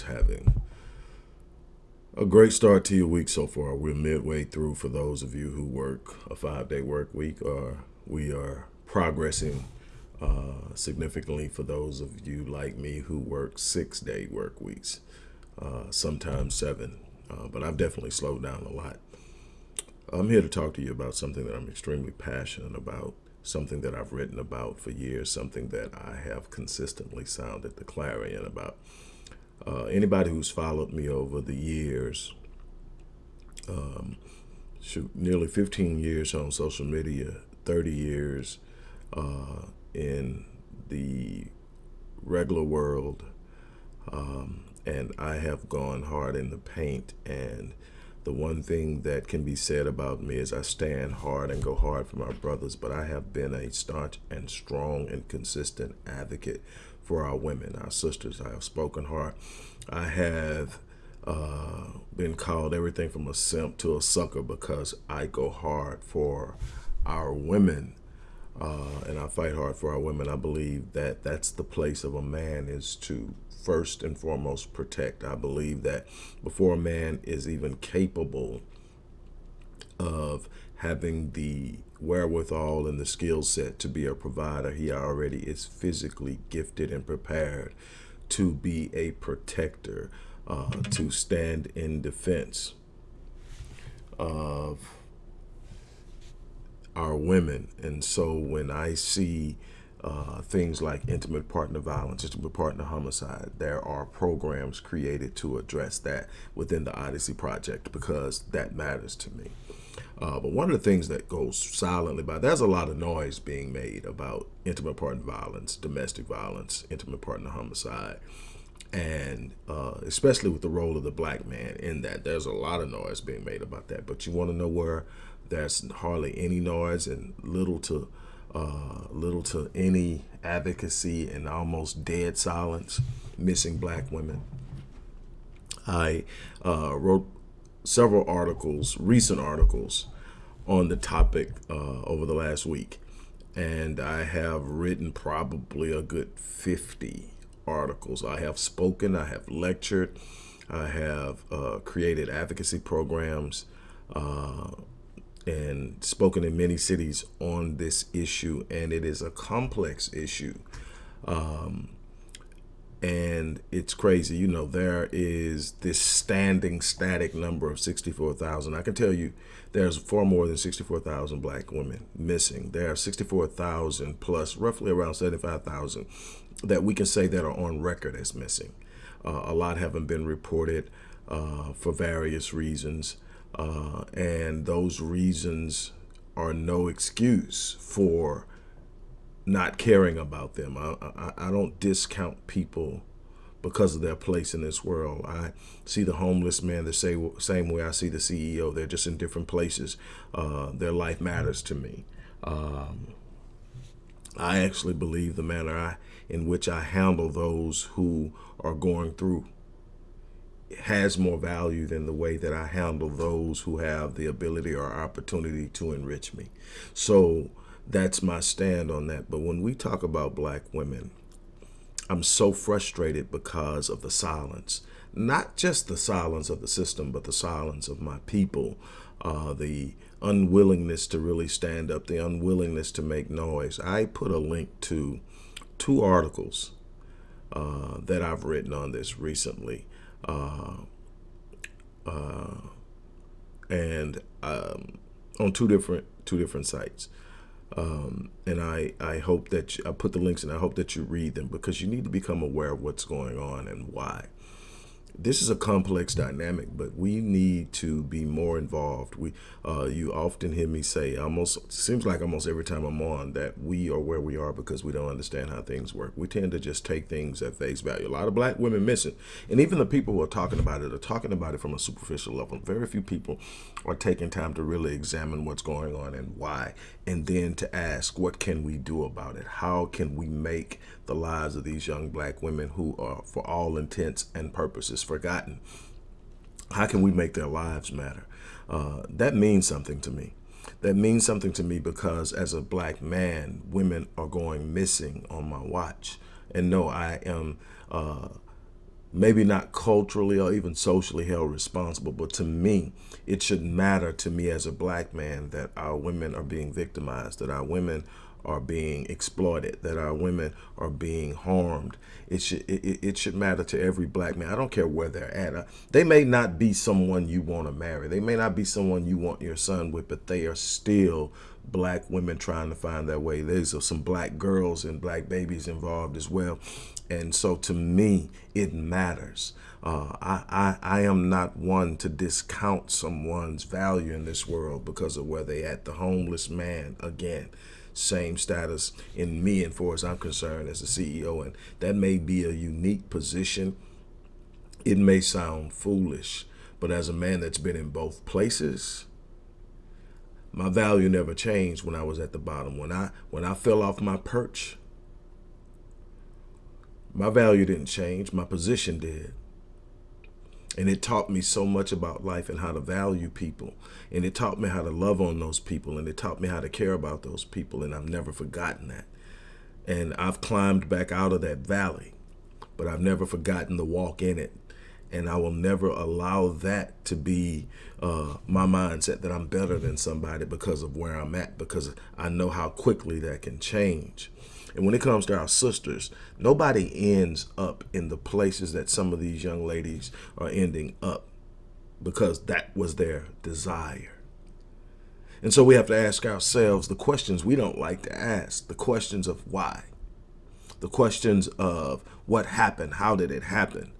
Everybody's having a great start to your week so far. We're midway through for those of you who work a five day work week, or we are progressing uh, significantly for those of you like me who work six day work weeks, uh, sometimes seven. Uh, but I've definitely slowed down a lot. I'm here to talk to you about something that I'm extremely passionate about something that I've written about for years, something that I have consistently sounded the clarion about. Uh, anybody who's followed me over the years, um, shoot, nearly 15 years on social media, 30 years uh, in the regular world, um, and I have gone hard in the paint and the one thing that can be said about me is I stand hard and go hard for my brothers, but I have been a staunch and strong and consistent advocate for our women, our sisters. I have spoken hard. I have uh, been called everything from a simp to a sucker because I go hard for our women uh, and I fight hard for our women. I believe that that's the place of a man is to first and foremost protect. I believe that before a man is even capable of having the wherewithal and the skill set to be a provider, he already is physically gifted and prepared to be a protector, uh, to stand in defense of our women. And so when I see uh, things like intimate partner violence, intimate partner homicide, there are programs created to address that within the Odyssey Project because that matters to me. Uh, but one of the things that goes silently by, there's a lot of noise being made about intimate partner violence, domestic violence, intimate partner homicide, and uh, especially with the role of the black man in that, there's a lot of noise being made about that. But you want to know where there's hardly any noise and little to uh, little to any advocacy and almost dead silence missing black women. I uh, wrote several articles, recent articles, on the topic uh, over the last week. And I have written probably a good 50 articles. I have spoken, I have lectured, I have uh, created advocacy programs, uh, and spoken in many cities on this issue, and it is a complex issue. Um, and it's crazy. You know, there is this standing static number of 64,000. I can tell you there's far more than 64,000 black women missing. There are 64,000 plus roughly around 75,000 that we can say that are on record as missing. Uh, a lot haven't been reported uh, for various reasons. Uh, and those reasons are no excuse for not caring about them. I, I, I, don't discount people because of their place in this world. I see the homeless man the same, same way I see the CEO. They're just in different places. Uh, their life matters to me. Um, I actually believe the manner I, in which I handle those who are going through has more value than the way that I handle those who have the ability or opportunity to enrich me. So that's my stand on that. But when we talk about black women, I'm so frustrated because of the silence. Not just the silence of the system, but the silence of my people, uh, the unwillingness to really stand up, the unwillingness to make noise. I put a link to two articles uh, that I've written on this recently uh, uh, and um, on two different two different sites. Um, and I, I hope that you, I put the links and I hope that you read them because you need to become aware of what's going on and why this is a complex dynamic, but we need to be more involved. We, uh, you often hear me say, almost seems like almost every time I'm on, that we are where we are because we don't understand how things work. We tend to just take things at face value. A lot of black women missing, and even the people who are talking about it are talking about it from a superficial level. Very few people are taking time to really examine what's going on and why, and then to ask, what can we do about it? How can we make the lives of these young black women who are, for all intents and purposes, forgotten. How can we make their lives matter? Uh, that means something to me. That means something to me because as a black man, women are going missing on my watch. And no, I am uh, maybe not culturally or even socially held responsible, but to me, it should matter to me as a black man that our women are being victimized, that our women are being exploited, that our women are being harmed. It should it, it should matter to every black man. I don't care where they're at. Uh, they may not be someone you want to marry. They may not be someone you want your son with, but they are still black women trying to find their way. There's some black girls and black babies involved as well. And so to me, it matters. Uh, I, I, I am not one to discount someone's value in this world because of where they at. The homeless man, again, same status in me and far as I'm concerned as a CEO. And that may be a unique position. It may sound foolish, but as a man that's been in both places, my value never changed when I was at the bottom. When I when I fell off my perch, my value didn't change, my position did. And it taught me so much about life and how to value people. And it taught me how to love on those people. And it taught me how to care about those people. And I've never forgotten that. And I've climbed back out of that valley, but I've never forgotten the walk in it. And I will never allow that to be uh, my mindset that I'm better than somebody because of where I'm at, because I know how quickly that can change. And when it comes to our sisters, nobody ends up in the places that some of these young ladies are ending up because that was their desire. And so we have to ask ourselves the questions we don't like to ask, the questions of why, the questions of what happened, how did it happen?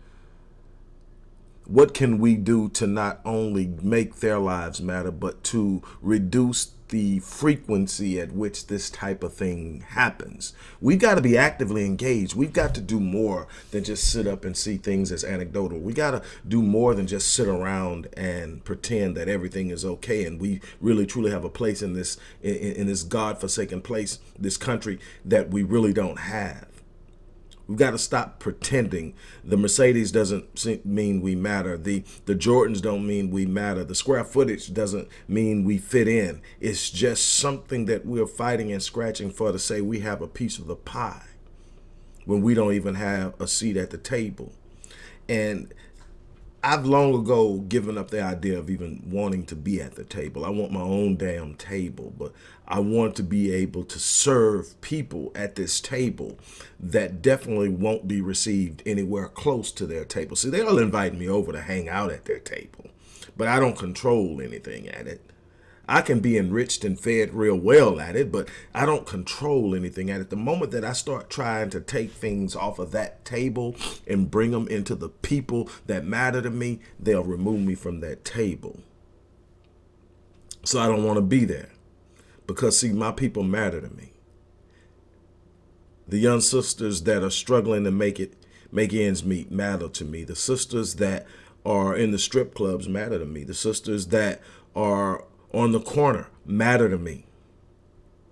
What can we do to not only make their lives matter, but to reduce the frequency at which this type of thing happens. We've got to be actively engaged. We've got to do more than just sit up and see things as anecdotal. We got to do more than just sit around and pretend that everything is okay and we really truly have a place in this in, in this God-forsaken place, this country that we really don't have. We've got to stop pretending. The Mercedes doesn't mean we matter. The, the Jordans don't mean we matter. The square footage doesn't mean we fit in. It's just something that we're fighting and scratching for to say we have a piece of the pie when we don't even have a seat at the table. And I've long ago given up the idea of even wanting to be at the table. I want my own damn table, but I want to be able to serve people at this table that definitely won't be received anywhere close to their table. See, they'll invite me over to hang out at their table, but I don't control anything at it. I can be enriched and fed real well at it, but I don't control anything at it. The moment that I start trying to take things off of that table and bring them into the people that matter to me, they'll remove me from that table. So I don't want to be there because see, my people matter to me. The young sisters that are struggling to make it, make ends meet matter to me. The sisters that are in the strip clubs matter to me. The sisters that are on the corner matter to me.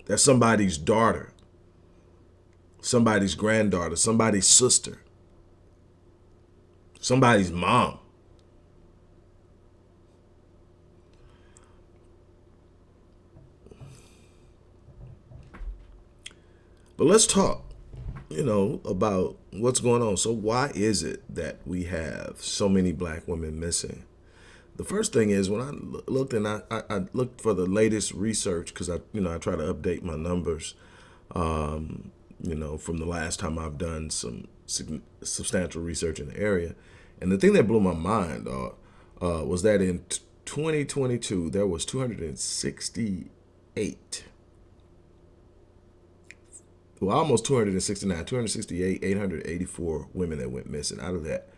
That's somebody's daughter, somebody's granddaughter, somebody's sister, somebody's mom. But let's talk, you know, about what's going on. So why is it that we have so many black women missing? The first thing is when I looked and I, I, looked for the latest research because I, you know, I try to update my numbers, um, you know, from the last time I've done some substantial research in the area. And the thing that blew my mind uh, uh, was that in 2022, there was 268, well, almost 269, 268, 884 women that went missing. Out of that,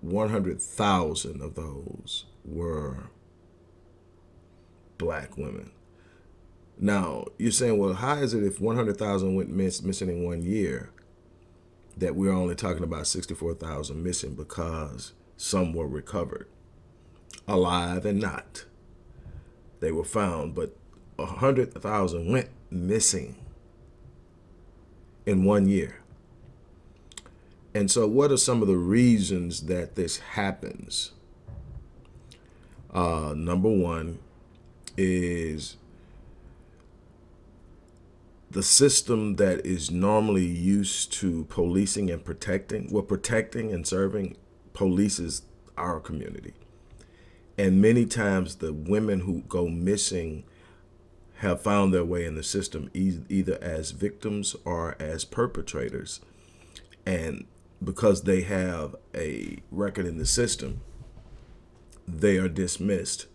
100,000 of those were black women. Now, you're saying, well, how is it if 100,000 went miss, missing in one year that we're only talking about 64,000 missing because some were recovered, alive and not. They were found, but 100,000 went missing in one year. And so what are some of the reasons that this happens? Uh, number one is the system that is normally used to policing and protecting, well, protecting and serving polices our community. And many times the women who go missing have found their way in the system e either as victims or as perpetrators. And because they have a record in the system, they are dismissed.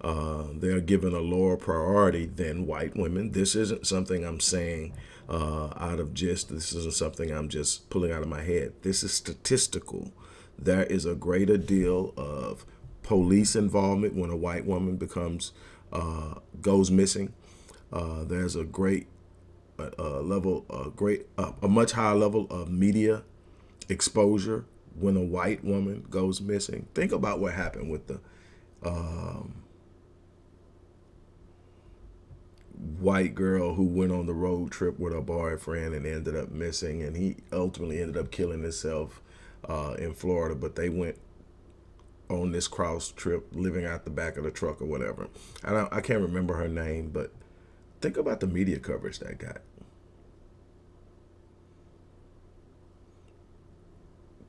Uh, they are given a lower priority than white women. This isn't something I'm saying uh, out of just, this isn't something I'm just pulling out of my head. This is statistical. There is a greater deal of police involvement when a white woman becomes, uh, goes missing. Uh, there's a great uh, level, a great, a much higher level of media exposure when a white woman goes missing. Think about what happened with the um, white girl who went on the road trip with her boyfriend and ended up missing, and he ultimately ended up killing himself uh, in Florida. But they went on this cross trip, living out the back of the truck or whatever. I I can't remember her name, but think about the media coverage that got.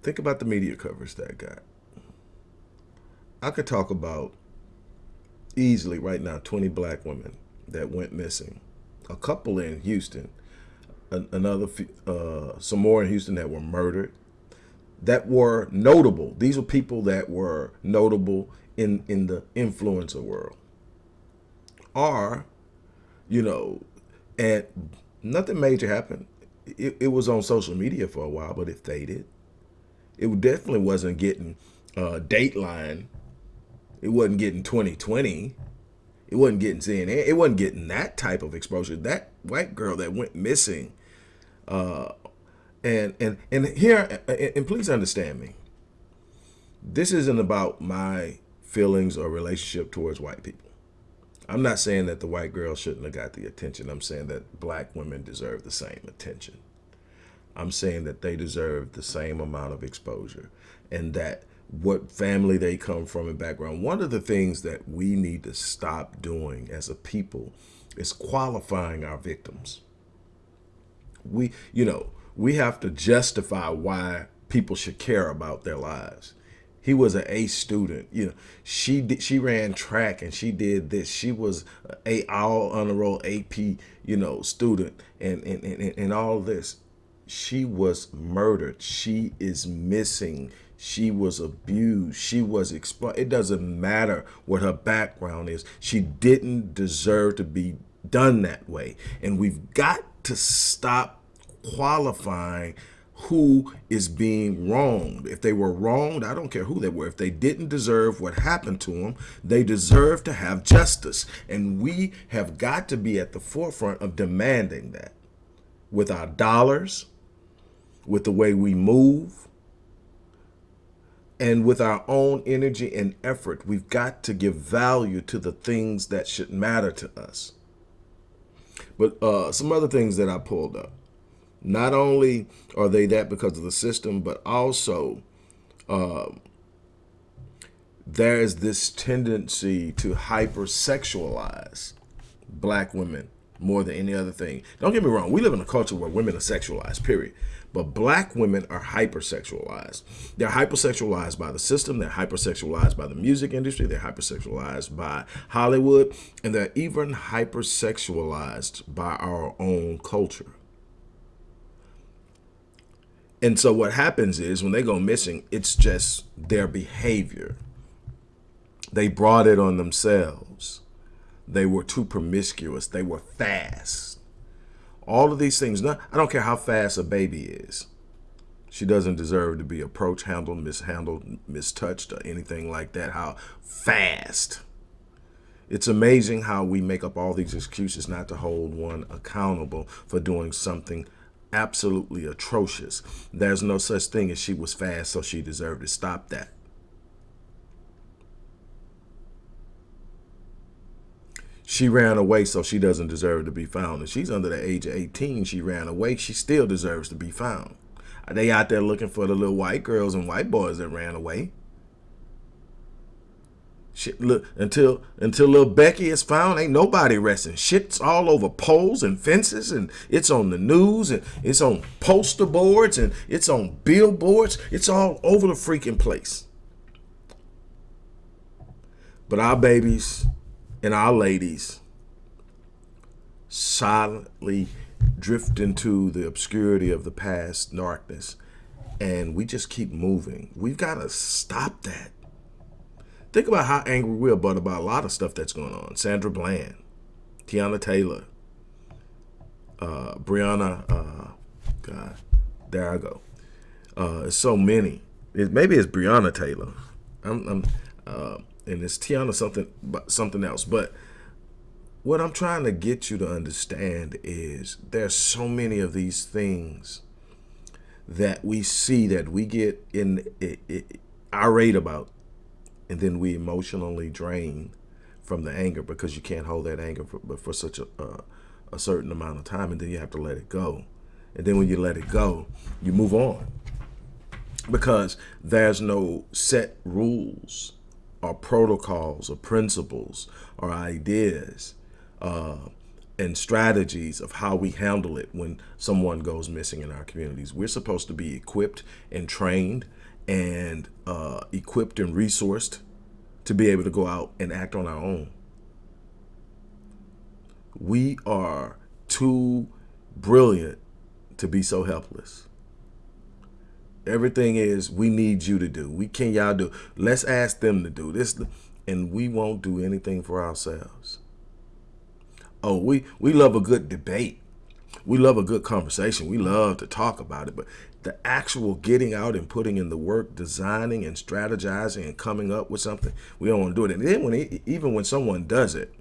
Think about the media coverage that got. I could talk about easily right now 20 black women that went missing. A couple in Houston, another, uh, some more in Houston that were murdered, that were notable. These were people that were notable in, in the influencer world. Are, you know, and nothing major happened. It, it was on social media for a while, but it faded. It definitely wasn't getting uh, Dateline. It wasn't getting 20/20. It wasn't getting CNN. It wasn't getting that type of exposure. That white girl that went missing. Uh, and and and here, and please understand me. This isn't about my feelings or relationship towards white people. I'm not saying that the white girl shouldn't have got the attention. I'm saying that black women deserve the same attention. I'm saying that they deserve the same amount of exposure and that what family they come from and background. One of the things that we need to stop doing as a people is qualifying our victims. We, you know, we have to justify why people should care about their lives. He was an A student. You know, she did, she ran track and she did this. She was a all honor roll AP, you know, student and and and, and all this she was murdered. She is missing. She was abused. She was exploited. It doesn't matter what her background is. She didn't deserve to be done that way. And we've got to stop qualifying who is being wronged. If they were wronged, I don't care who they were. If they didn't deserve what happened to them, they deserve to have justice. And we have got to be at the forefront of demanding that with our dollars, with the way we move, and with our own energy and effort, we've got to give value to the things that should matter to us. But uh, some other things that I pulled up. Not only are they that because of the system, but also uh, there is this tendency to hypersexualize black women more than any other thing. Don't get me wrong. We live in a culture where women are sexualized, period. But black women are hypersexualized. They're hypersexualized by the system. They're hypersexualized by the music industry. They're hypersexualized by Hollywood. And they're even hypersexualized by our own culture. And so what happens is when they go missing, it's just their behavior. They brought it on themselves. They were too promiscuous. They were fast all of these things. Not, I don't care how fast a baby is. She doesn't deserve to be approached, handled, mishandled, mistouched, or anything like that. How fast. It's amazing how we make up all these excuses not to hold one accountable for doing something absolutely atrocious. There's no such thing as she was fast, so she deserved to stop that. She ran away so she doesn't deserve to be found. And she's under the age of 18. She ran away. She still deserves to be found. Are They out there looking for the little white girls and white boys that ran away. Shit, look, until until little Becky is found, ain't nobody resting. Shit's all over poles and fences, and it's on the news, and it's on poster boards, and it's on billboards. It's all over the freaking place. But our babies and our ladies silently drift into the obscurity of the past darkness, and we just keep moving. We've got to stop that. Think about how angry we're about, about a lot of stuff that's going on. Sandra Bland, Tiana Taylor, uh, Breonna, uh, God, there I go. Uh, so many. It, maybe it's Breonna Taylor. I'm, I'm uh, and it's Tiana something, something else. But what I'm trying to get you to understand is there's so many of these things that we see that we get in it, it, irate about and then we emotionally drain from the anger because you can't hold that anger for, for such a, a certain amount of time and then you have to let it go. And then when you let it go you move on. Because there's no set rules or protocols or principles or ideas uh, and strategies of how we handle it when someone goes missing in our communities. We're supposed to be equipped and trained and uh, equipped and resourced to be able to go out and act on our own. We are too brilliant to be so helpless. Everything is we need you to do. We can y'all do. Let's ask them to do this, and we won't do anything for ourselves. Oh, we we love a good debate. We love a good conversation. We love to talk about it, but the actual getting out and putting in the work, designing and strategizing and coming up with something, we don't want to do it. And then when even when someone does it,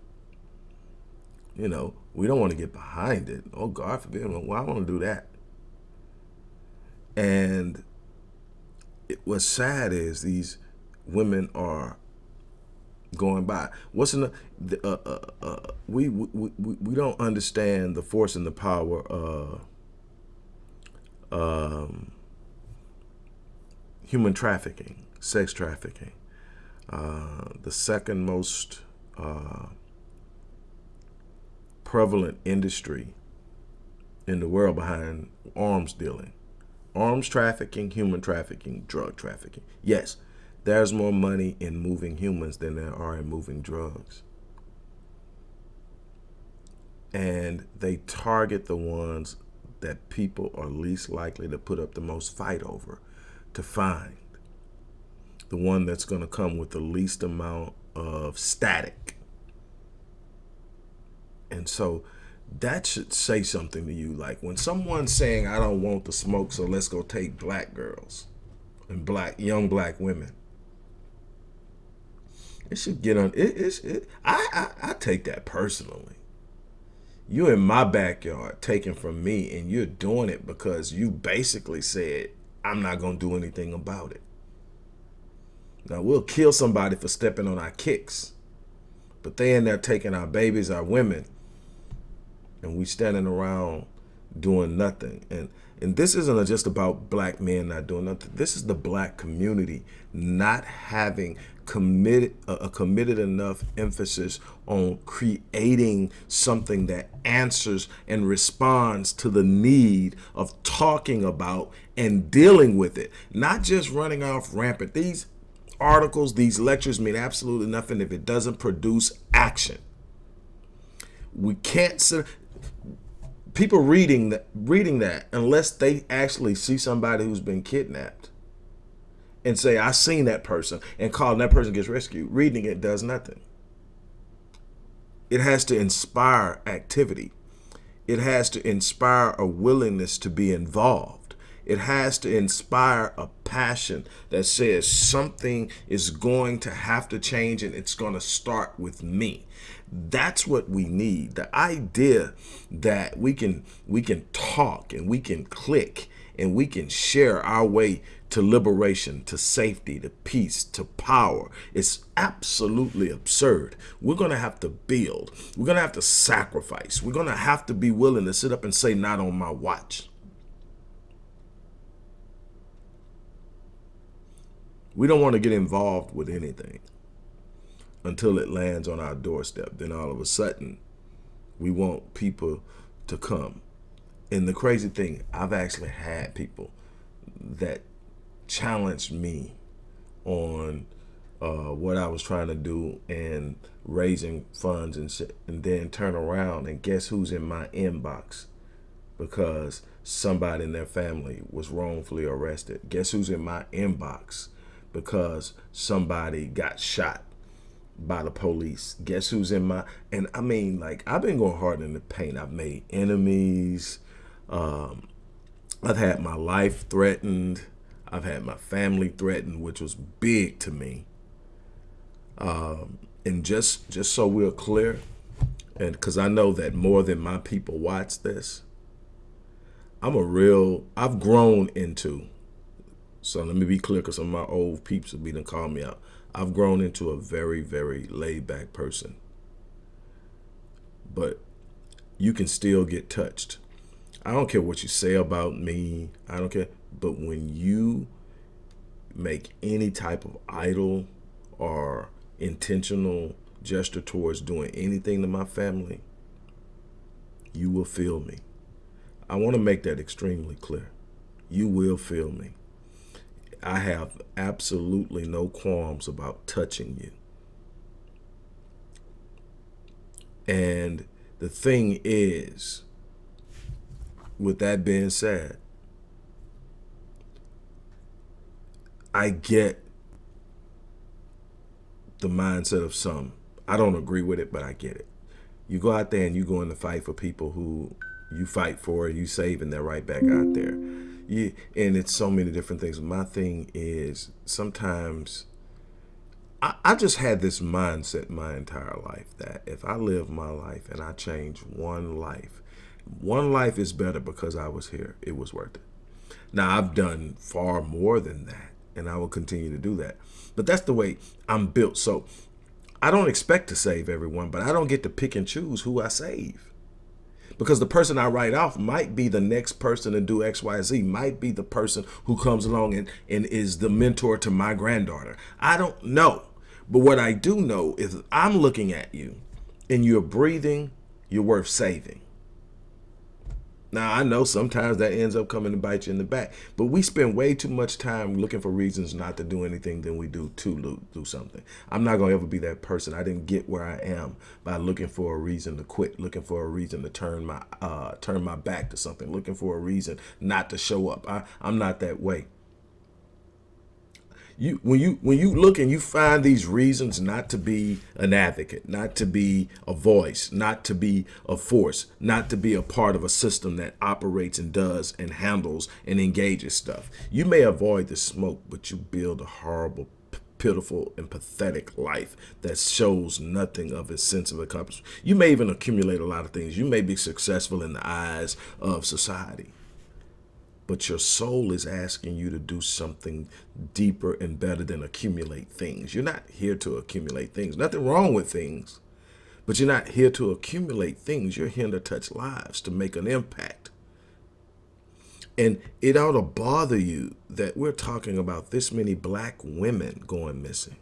you know, we don't want to get behind it. Oh, God forbid, well, I want to do that. And what's sad is these women are going by. What's in the, uh, uh, uh, we, we, we, we don't understand the force and the power of um, human trafficking, sex trafficking. Uh, the second most uh, prevalent industry in the world behind arms dealing. Arms trafficking, human trafficking, drug trafficking. Yes, there's more money in moving humans than there are in moving drugs. And they target the ones that people are least likely to put up the most fight over to find. The one that's going to come with the least amount of static. And so that should say something to you. Like when someone's saying, I don't want the smoke, so let's go take black girls and black young black women. It should get on. It, it's. It, I, I I take that personally. You're in my backyard taking from me, and you're doing it because you basically said I'm not gonna do anything about it. Now we'll kill somebody for stepping on our kicks, but they in there taking our babies, our women, and we standing around doing nothing. And and this isn't just about black men not doing nothing. This is the black community not having committed a committed enough emphasis on creating something that answers and responds to the need of talking about and dealing with it not just running off rampant these articles these lectures mean absolutely nothing if it doesn't produce action we can't people reading that reading that unless they actually see somebody who's been kidnapped and say I seen that person and call and that person gets rescued. Reading it does nothing. It has to inspire activity. It has to inspire a willingness to be involved. It has to inspire a passion that says something is going to have to change and it's going to start with me that's what we need. The idea that we can we can talk and we can click and we can share our way to liberation to safety to peace to power it's absolutely absurd. We're gonna have to build. We're gonna have to sacrifice. We're gonna have to be willing to sit up and say not on my watch. We don't want to get involved with anything until it lands on our doorstep. Then all of a sudden, we want people to come. And the crazy thing, I've actually had people that challenged me on uh, what I was trying to do and raising funds and and then turn around and guess who's in my inbox because somebody in their family was wrongfully arrested. Guess who's in my inbox because somebody got shot by the police. Guess who's in my and I mean like I've been going hard in the paint. I've made enemies. Um, I've had my life threatened. I've had my family threatened, which was big to me. Um, and just just so we're clear, and because I know that more than my people watch this, I'm a real. I've grown into. So let me be clear, because some of my old peeps have been call me out. I've grown into a very, very laid back person. But you can still get touched. I don't care what you say about me. I don't care. But when you make any type of idle or intentional gesture towards doing anything to my family, you will feel me. I want to make that extremely clear. You will feel me. I have absolutely no qualms about touching you. And the thing is, with that being said, I get the mindset of some. I don't agree with it, but I get it. You go out there and you go in the fight for people who you fight for, you save, and they're right back out there yeah, and it's so many different things. My thing is sometimes I, I just had this mindset my entire life that if I live my life and I change one life, one life is better because I was here. It was worth it. Now I've done far more than that, and I will continue to do that. But that's the way I'm built. So I don't expect to save everyone, but I don't get to pick and choose who I save because the person I write off might be the next person to do X, Y, Z, might be the person who comes along and, and is the mentor to my granddaughter. I don't know. But what I do know is I'm looking at you and you're breathing, you're worth saving. Now, I know sometimes that ends up coming to bite you in the back, but we spend way too much time looking for reasons not to do anything than we do to do something. I'm not going to ever be that person. I didn't get where I am by looking for a reason to quit, looking for a reason to turn my uh, turn my back to something, looking for a reason not to show up. I, I'm not that way you when you when you look and you find these reasons not to be an advocate, not to be a voice, not to be a force, not to be a part of a system that operates and does and handles and engages stuff. You may avoid the smoke, but you build a horrible pitiful and pathetic life that shows nothing of a sense of accomplishment. You may even accumulate a lot of things. You may be successful in the eyes of society but your soul is asking you to do something deeper and better than accumulate things. You're not here to accumulate things. Nothing wrong with things, but you're not here to accumulate things. You're here to touch lives, to make an impact. And it ought to bother you that we're talking about this many black women going missing.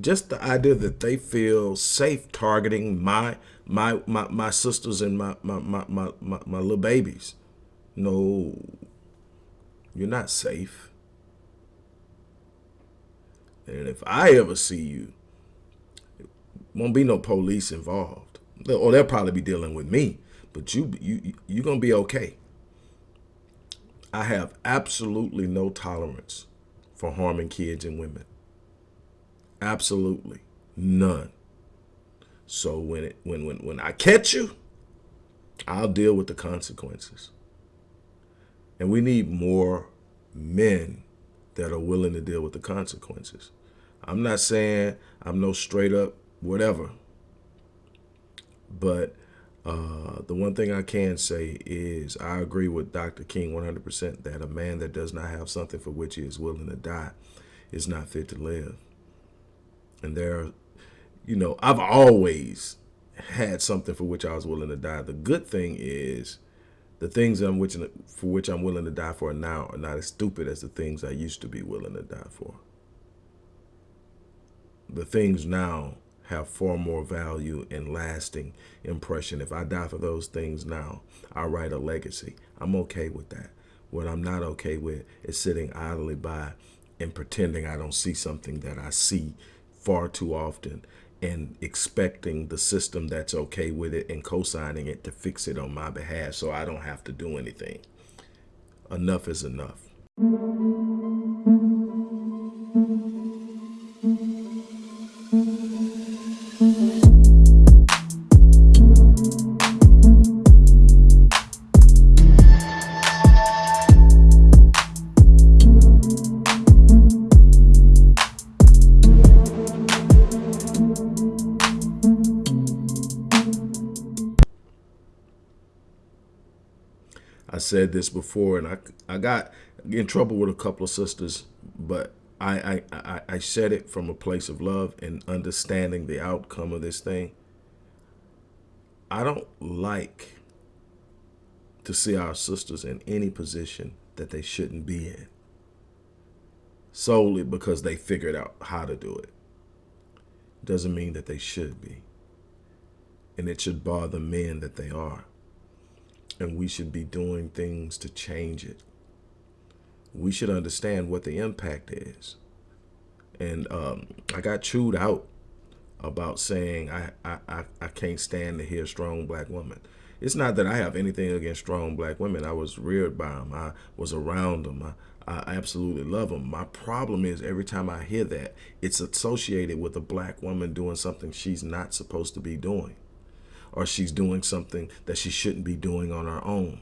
Just the idea that they feel safe targeting my my my, my sisters and my my, my my my my little babies. No, you're not safe. And if I ever see you, won't be no police involved. Or they'll probably be dealing with me, but you you you're gonna be okay. I have absolutely no tolerance for harming kids and women. Absolutely none. So when it when when when I catch you, I'll deal with the consequences. And we need more men that are willing to deal with the consequences. I'm not saying I'm no straight up whatever, but uh, the one thing I can say is I agree with Dr. King 100% that a man that does not have something for which he is willing to die is not fit to live. And there, you know, I've always had something for which I was willing to die. The good thing is the things I'm which, for which I'm willing to die for now are not as stupid as the things I used to be willing to die for. the things now have far more value and lasting impression. If I die for those things now, I write a legacy. I'm okay with that. What I'm not okay with is sitting idly by and pretending I don't see something that I see far too often and expecting the system that's okay with it and co-signing it to fix it on my behalf so I don't have to do anything. Enough is enough. Said this before, and I I got in trouble with a couple of sisters, but I, I I I said it from a place of love and understanding the outcome of this thing. I don't like to see our sisters in any position that they shouldn't be in solely because they figured out how to do it. Doesn't mean that they should be. And it should bother men that they are and we should be doing things to change it. We should understand what the impact is. And um, I got chewed out about saying I, I, I can't stand to hear strong black women. It's not that I have anything against strong black women. I was reared by them. I was around them. I, I absolutely love them. My problem is every time I hear that, it's associated with a black woman doing something she's not supposed to be doing or she's doing something that she shouldn't be doing on her own.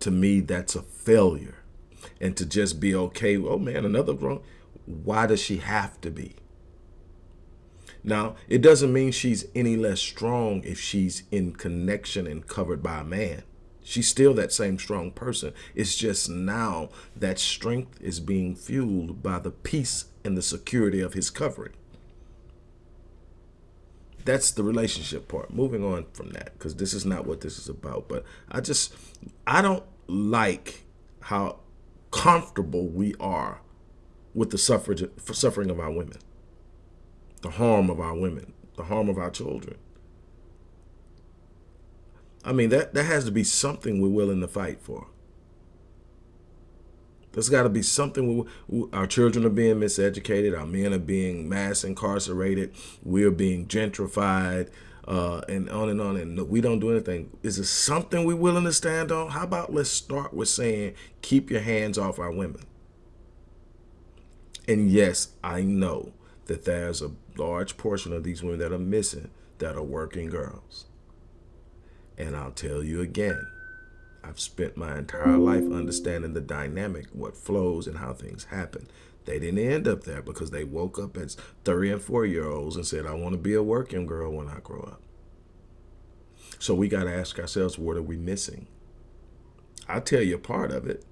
To me, that's a failure. And to just be okay, oh man, another wrong. Why does she have to be? Now, it doesn't mean she's any less strong if she's in connection and covered by a man. She's still that same strong person. It's just now that strength is being fueled by the peace and the security of his covering that's the relationship part. Moving on from that, because this is not what this is about. But I just, I don't like how comfortable we are with the suffrage, suffering of our women, the harm of our women, the harm of our children. I mean, that, that has to be something we're willing to fight for. There's got to be something. We, our children are being miseducated. Our men are being mass incarcerated. We're being gentrified, uh, and on and on. And we don't do anything. Is it something we're willing to stand on? How about let's start with saying, keep your hands off our women. And yes, I know that there's a large portion of these women that are missing that are working girls. And I'll tell you again, I've spent my entire life understanding the dynamic, what flows and how things happen. They didn't end up there because they woke up as 30 and 4 year olds and said, I want to be a working girl when I grow up. So we got to ask ourselves, what are we missing? I'll tell you part of it,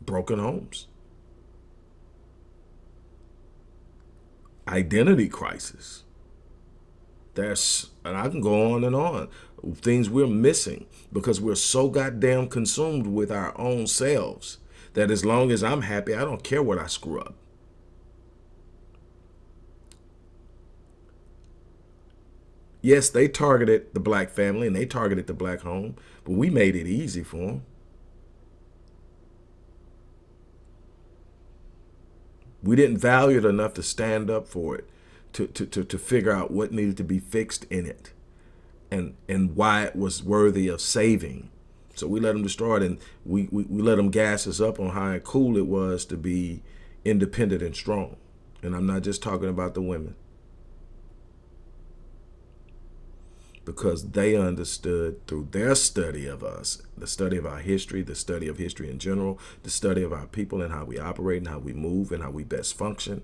broken homes. Identity crisis. There's, and I can go on and on things we're missing because we're so goddamn consumed with our own selves that as long as I'm happy, I don't care what I screw up. Yes, they targeted the black family and they targeted the black home, but we made it easy for them. We didn't value it enough to stand up for it, to, to, to, to figure out what needed to be fixed in it and and why it was worthy of saving. So we let them destroy it, and we, we, we let them gas us up on how cool it was to be independent and strong. And I'm not just talking about the women. Because they understood through their study of us, the study of our history, the study of history in general, the study of our people and how we operate and how we move and how we best function,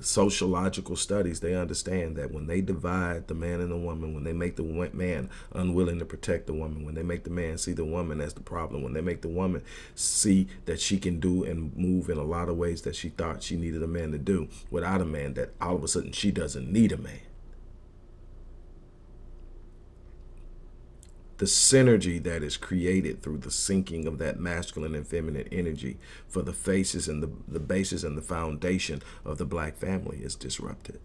sociological studies, they understand that when they divide the man and the woman, when they make the man unwilling to protect the woman, when they make the man see the woman as the problem, when they make the woman see that she can do and move in a lot of ways that she thought she needed a man to do without a man, that all of a sudden she doesn't need a man the synergy that is created through the syncing of that masculine and feminine energy for the faces and the, the basis and the foundation of the black family is disrupted.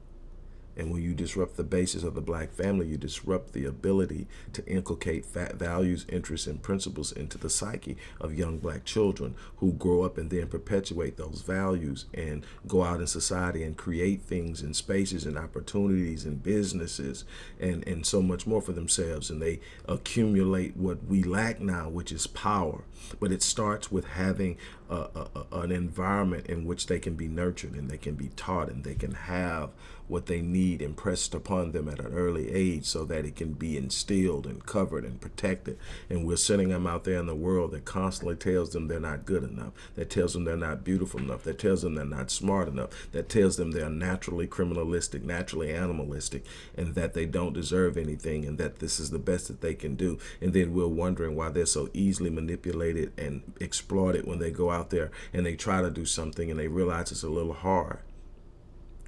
And when you disrupt the basis of the black family, you disrupt the ability to inculcate values, interests, and principles into the psyche of young black children who grow up and then perpetuate those values and go out in society and create things and spaces and opportunities and businesses and, and so much more for themselves. And they accumulate what we lack now, which is power. But it starts with having a, a, an environment in which they can be nurtured and they can be taught and they can have what they need impressed upon them at an early age so that it can be instilled and covered and protected. And we're sending them out there in the world that constantly tells them they're not good enough, that tells them they're not beautiful enough, that tells them they're not smart enough, that tells them they're naturally criminalistic, naturally animalistic, and that they don't deserve anything and that this is the best that they can do. And then we're wondering why they're so easily manipulated and exploited when they go out there and they try to do something and they realize it's a little hard.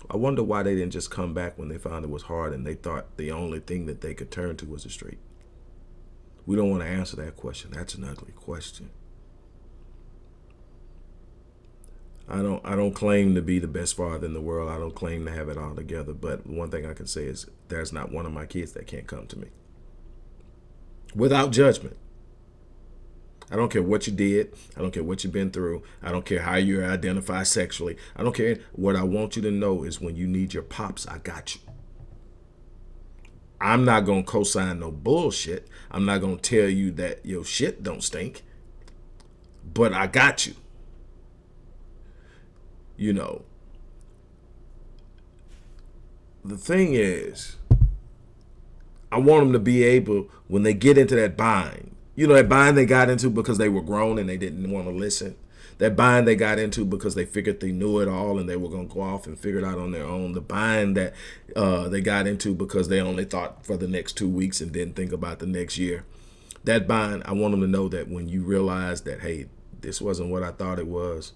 I wonder why they didn't just come back when they found it was hard and they thought the only thing that they could turn to was the street. We don't want to answer that question. That's an ugly question. I don't I don't claim to be the best father in the world. I don't claim to have it all together, but one thing I can say is there's not one of my kids that can't come to me. Without judgment. I don't care what you did. I don't care what you've been through. I don't care how you identify sexually. I don't care. What I want you to know is when you need your pops, I got you. I'm not going to co-sign no bullshit. I'm not going to tell you that your shit don't stink. But I got you. You know. The thing is, I want them to be able, when they get into that bind, you know, that bind they got into because they were grown and they didn't want to listen. That bind they got into because they figured they knew it all and they were going to go off and figure it out on their own. The bind that uh, they got into because they only thought for the next two weeks and didn't think about the next year. That bind, I want them to know that when you realize that, hey, this wasn't what I thought it was,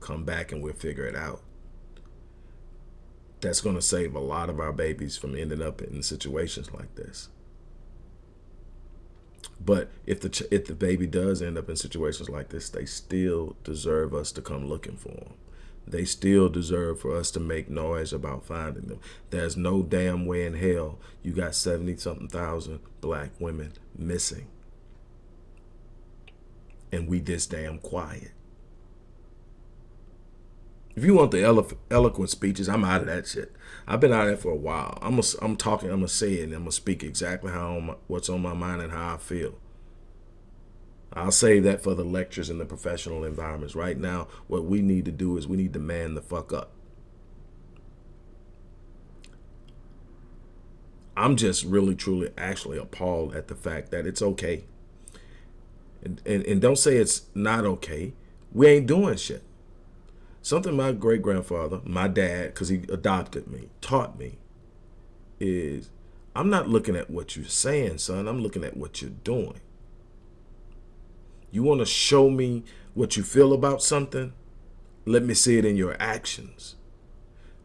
come back and we'll figure it out. That's going to save a lot of our babies from ending up in situations like this. But if the if the baby does end up in situations like this, they still deserve us to come looking for them. They still deserve for us to make noise about finding them. There's no damn way in hell you got 70 something thousand black women missing. And we this damn quiet. If you want the elo eloquent speeches, I'm out of that shit. I've been out it for a while. I'm a, I'm talking. I'm gonna say it. and I'm gonna speak exactly how my, what's on my mind and how I feel. I'll save that for the lectures in the professional environments. Right now, what we need to do is we need to man the fuck up. I'm just really, truly, actually appalled at the fact that it's okay. And, and, and don't say it's not okay. We ain't doing shit. Something my great grandfather, my dad, because he adopted me, taught me is I'm not looking at what you're saying, son. I'm looking at what you're doing. You want to show me what you feel about something? Let me see it in your actions.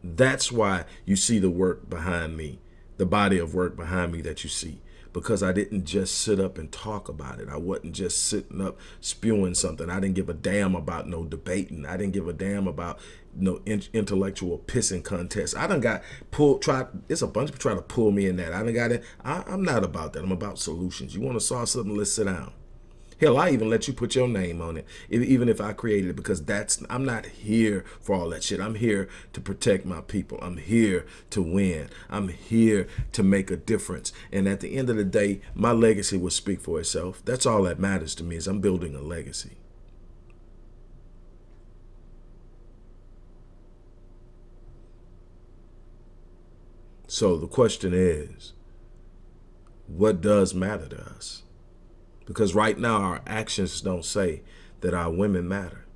That's why you see the work behind me, the body of work behind me that you see because I didn't just sit up and talk about it. I wasn't just sitting up spewing something. I didn't give a damn about no debating. I didn't give a damn about no in intellectual pissing contest. I done got pulled, tried, it's a bunch of people trying to pull me in that. I done got it. I, I'm not about that. I'm about solutions. You want to solve something, let's sit down. Hell, I even let you put your name on it, even if I created it, because that's I'm not here for all that shit. I'm here to protect my people. I'm here to win. I'm here to make a difference. And at the end of the day, my legacy will speak for itself. That's all that matters to me is I'm building a legacy. So the question is, what does matter to us? Because right now our actions don't say that our women matter.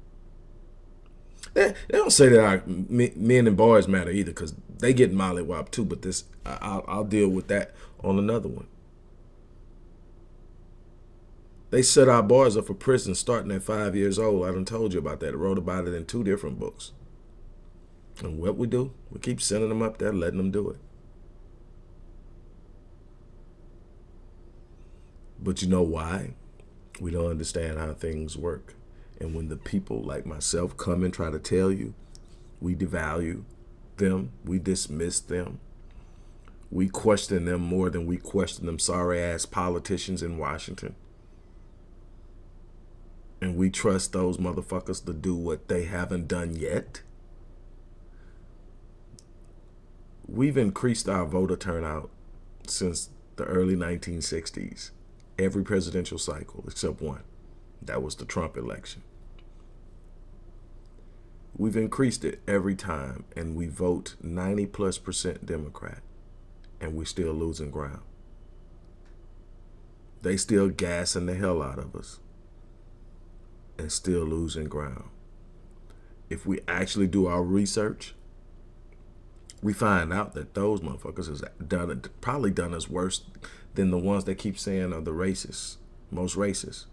They, they don't say that our men and boys matter either because they get mollywop too, but this I'll, I'll deal with that on another one. They set our boys up for prison starting at five years old. I done told you about that. I wrote about it in two different books. And what we do, we keep sending them up there, letting them do it. But you know why? We don't understand how things work. And when the people like myself come and try to tell you, we devalue them, we dismiss them, We question them more than we question them sorry ass politicians in Washington. And we trust those motherfuckers to do what they haven't done yet. We've increased our voter turnout since the early 1960s. Every presidential cycle except one. That was the Trump election. We've increased it every time and we vote 90 plus percent Democrat and we're still losing ground. They still gassing the hell out of us and still losing ground. If we actually do our research, we find out that those motherfuckers has done probably done us worse than the ones that keep saying are the racists, most racist.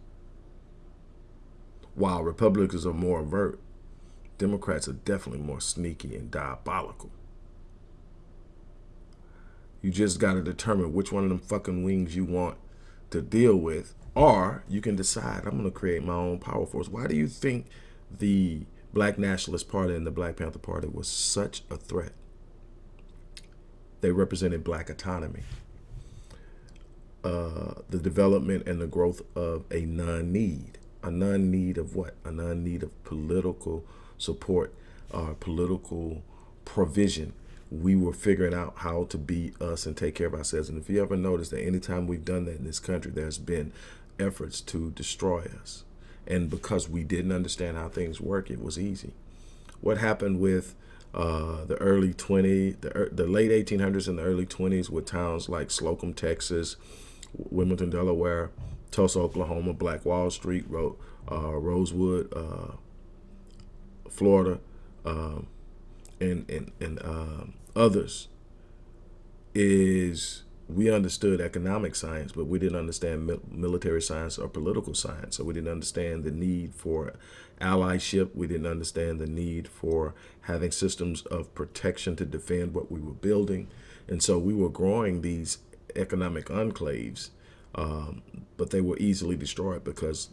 While Republicans are more overt, Democrats are definitely more sneaky and diabolical. You just got to determine which one of them fucking wings you want to deal with. Or you can decide, I'm going to create my own power force. Why do you think the Black Nationalist Party and the Black Panther Party was such a threat? They represented black autonomy. Uh, the development and the growth of a non-need. A non-need of what? A non-need of political support, uh, political provision we were figuring out how to be us and take care of ourselves. And if you ever notice that anytime we've done that in this country, there's been efforts to destroy us. And because we didn't understand how things work, it was easy. What happened with uh, the early 20, the, the late 1800s and the early 20s with towns like Slocum, Texas, Wilmington, Delaware, Tulsa, Oklahoma, Black Wall Street, Ro uh, Rosewood, uh, Florida, um, and and and um, others is we understood economic science, but we didn't understand military science or political science. So we didn't understand the need for allyship. We didn't understand the need for having systems of protection to defend what we were building. And so we were growing these economic enclaves um, but they were easily destroyed because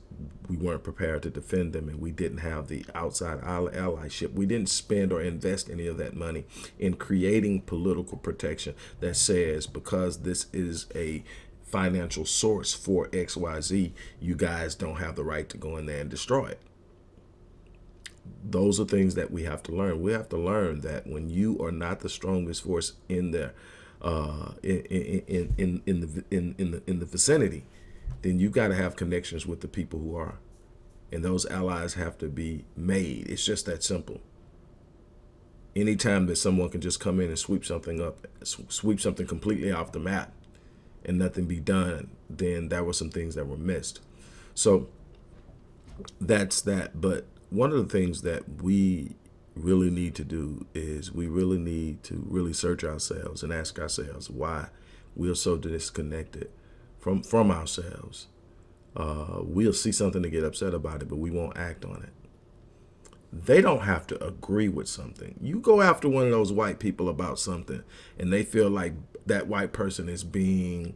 we weren't prepared to defend them and we didn't have the outside allyship. We didn't spend or invest any of that money in creating political protection that says because this is a financial source for XYZ, you guys don't have the right to go in there and destroy it. Those are things that we have to learn. We have to learn that when you are not the strongest force in there, uh, in, in, in, in, the, in, in, the, in the vicinity, then you got to have connections with the people who are. And those allies have to be made. It's just that simple. Anytime that someone can just come in and sweep something up, sweep something completely off the map and nothing be done, then there were some things that were missed. So that's that. But one of the things that we really need to do is we really need to really search ourselves and ask ourselves why we are so disconnected from from ourselves. Uh, we'll see something to get upset about it, but we won't act on it. They don't have to agree with something. You go after one of those white people about something, and they feel like that white person is being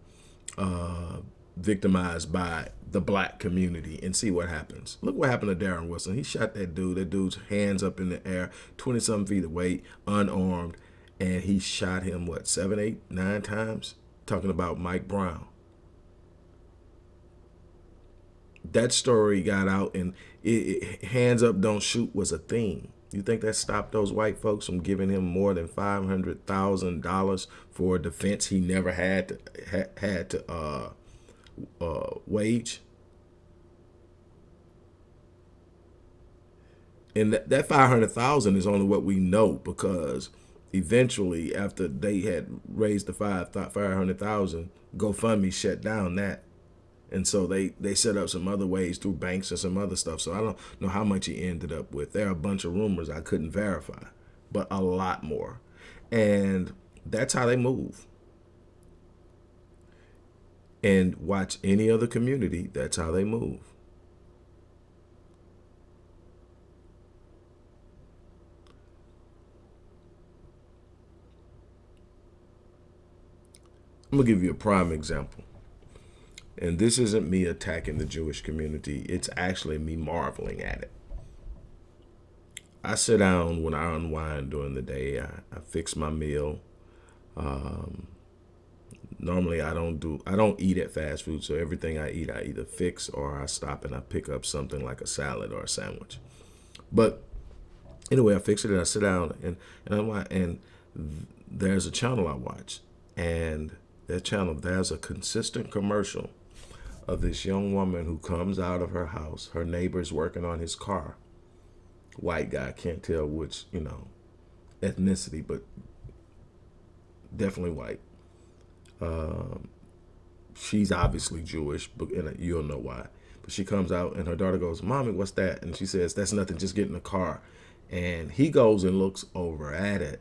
uh, victimized by the black community and see what happens. Look what happened to Darren Wilson. He shot that dude. That dude's hands up in the air, 20 something feet away, unarmed. And he shot him, what, seven, eight, nine times? Talking about Mike Brown. That story got out and it, it, hands up, don't shoot was a thing. You think that stopped those white folks from giving him more than $500,000 for a defense he never had to, ha, had to uh, uh, wage. And that, that 500,000 is only what we know because eventually after they had raised the five 500,000, GoFundMe shut down that. And so they, they set up some other ways through banks and some other stuff. So I don't know how much he ended up with. There are a bunch of rumors I couldn't verify, but a lot more. And that's how they move and watch any other community, that's how they move. I'm going to give you a prime example. And this isn't me attacking the Jewish community. It's actually me marveling at it. I sit down when I unwind during the day. I, I fix my meal. Um, normally I don't do I don't eat at fast food, so everything I eat I either fix or I stop and I pick up something like a salad or a sandwich. But anyway, I fix it and I sit down and and I'm like and there's a channel I watch and that channel there's a consistent commercial of this young woman who comes out of her house. Her neighbor's working on his car. White guy can't tell which you know ethnicity, but definitely white um, she's obviously Jewish, but and you'll know why. But she comes out and her daughter goes, "Mommy, what's that?" And she says, "That's nothing. Just get in the car." And he goes and looks over at it,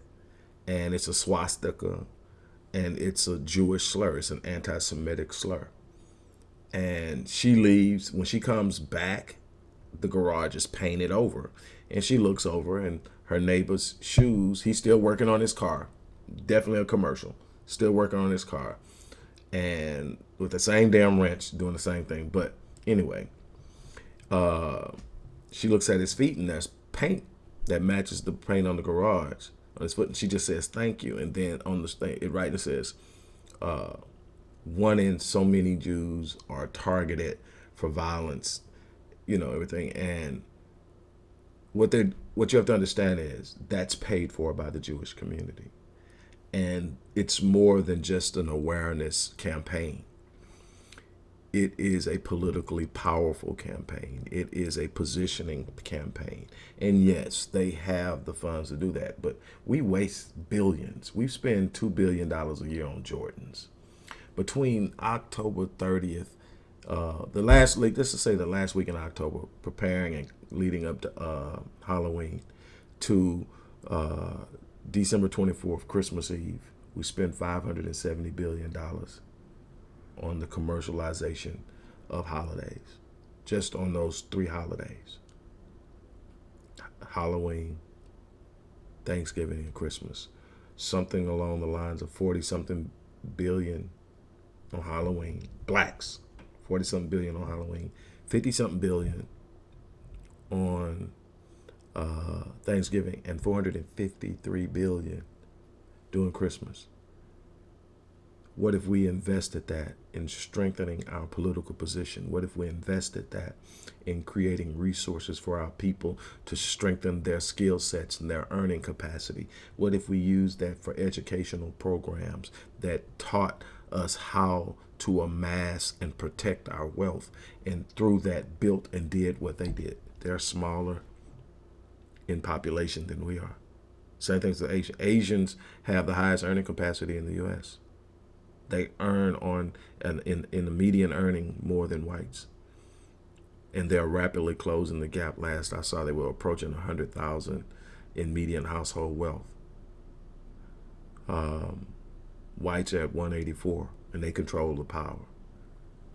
and it's a swastika, and it's a Jewish slur. It's an anti-Semitic slur. And she leaves. When she comes back, the garage is painted over, and she looks over, and her neighbor's shoes. He's still working on his car. Definitely a commercial still working on his car, and with the same damn wrench, doing the same thing. But anyway, uh, she looks at his feet, and there's paint that matches the paint on the garage on his foot, and she just says thank you. And then on the thing, it right it says, uh, one in so many Jews are targeted for violence, you know everything, and what they what you have to understand is that's paid for by the Jewish community and it's more than just an awareness campaign. It is a politically powerful campaign. It is a positioning campaign. And yes, they have the funds to do that, but we waste billions. We spend $2 billion a year on Jordans. Between October 30th, uh, the last, like, let's just say the last week in October, preparing and leading up to uh, Halloween, to uh, December 24th, Christmas Eve, we spent $570 billion on the commercialization of holidays, just on those three holidays Halloween, Thanksgiving, and Christmas. Something along the lines of 40 something billion on Halloween. Blacks, 40 something billion on Halloween, 50 something billion on uh, Thanksgiving and 453 billion during Christmas. What if we invested that in strengthening our political position? What if we invested that in creating resources for our people to strengthen their skill sets and their earning capacity? What if we used that for educational programs that taught us how to amass and protect our wealth and through that built and did what they did? They're smaller, in population than we are. Same thing as Asian. Asians have the highest earning capacity in the U.S. They earn on an in in the median earning more than whites, and they're rapidly closing the gap. Last I saw, they were approaching a hundred thousand in median household wealth. Um, whites at 184, and they control the power.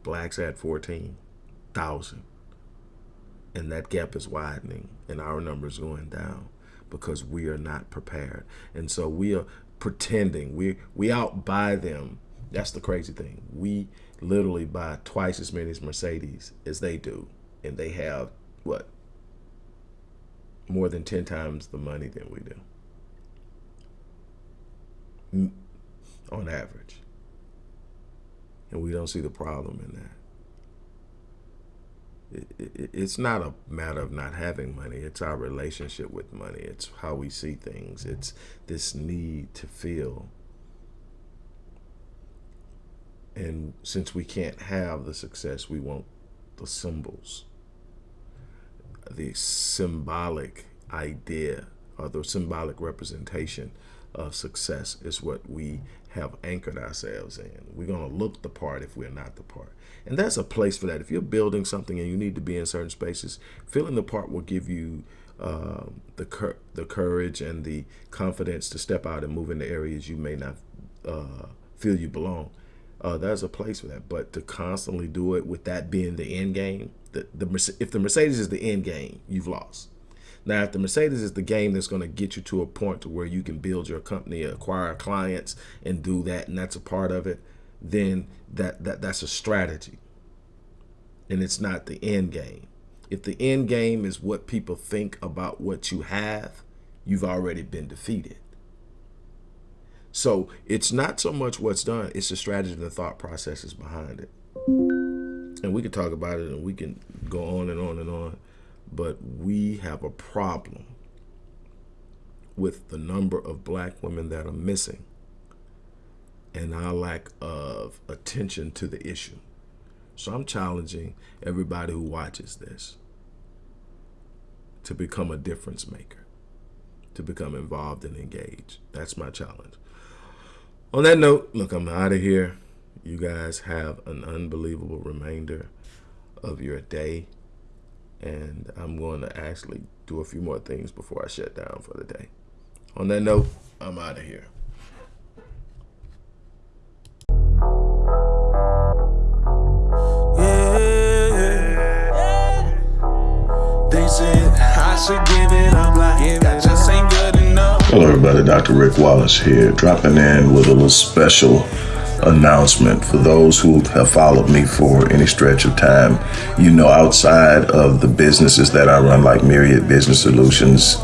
Blacks at 14,000 and that gap is widening and our numbers going down because we are not prepared. And so we are pretending. We we outbuy them. That's the crazy thing. We literally buy twice as many mercedes as they do. And they have what? More than 10 times the money than we do. Mm, on average. And we don't see the problem in that it's not a matter of not having money. It's our relationship with money. It's how we see things. It's this need to feel. And since we can't have the success, we want the symbols. The symbolic idea or the symbolic representation of success is what we have anchored ourselves in. We're going to look the part if we're not the part. And that's a place for that. If you're building something and you need to be in certain spaces, filling the part will give you uh, the cur the courage and the confidence to step out and move into areas you may not uh, feel you belong. Uh, there's a place for that, but to constantly do it with that being the end game, the, the if the Mercedes is the end game, you've lost. Now, if the Mercedes is the game that's going to get you to a point to where you can build your company, acquire clients, and do that, and that's a part of it, then that, that that's a strategy. And it's not the end game. If the end game is what people think about what you have, you've already been defeated. So it's not so much what's done, it's the strategy and the thought processes behind it. And we can talk about it and we can go on and on and on, but we have a problem with the number of black women that are missing and our lack of attention to the issue. So I'm challenging everybody who watches this to become a difference maker, to become involved and engaged. That's my challenge. On that note, look, I'm out of here. You guys have an unbelievable remainder of your day. And I'm going to actually do a few more things before I shut down for the day. On that note, I'm out of here. Hello, everybody. Dr. Rick Wallace here, dropping in with a little special announcement for those who have followed me for any stretch of time. You know, outside of the businesses that I run, like Myriad Business Solutions,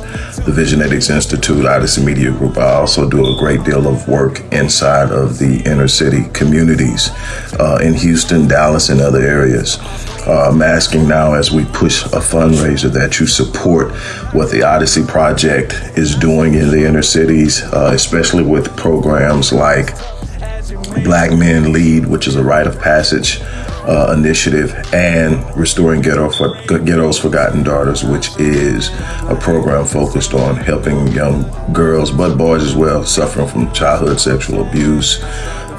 the Visionetics Institute, Odyssey Media Group, I also do a great deal of work inside of the inner city communities uh, in Houston, Dallas, and other areas. Uh, I'm asking now as we push a fundraiser that you support what the Odyssey Project is doing in the inner cities, uh, especially with programs like Black Men Lead, which is a rite of passage uh, initiative, and Restoring Ghetto for, Ghetto's Forgotten Daughters, which is a program focused on helping young girls, but boys as well, suffering from childhood sexual abuse,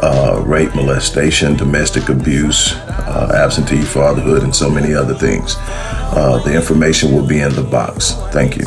uh, rape, molestation, domestic abuse, uh, absentee fatherhood, and so many other things. Uh, the information will be in the box. Thank you.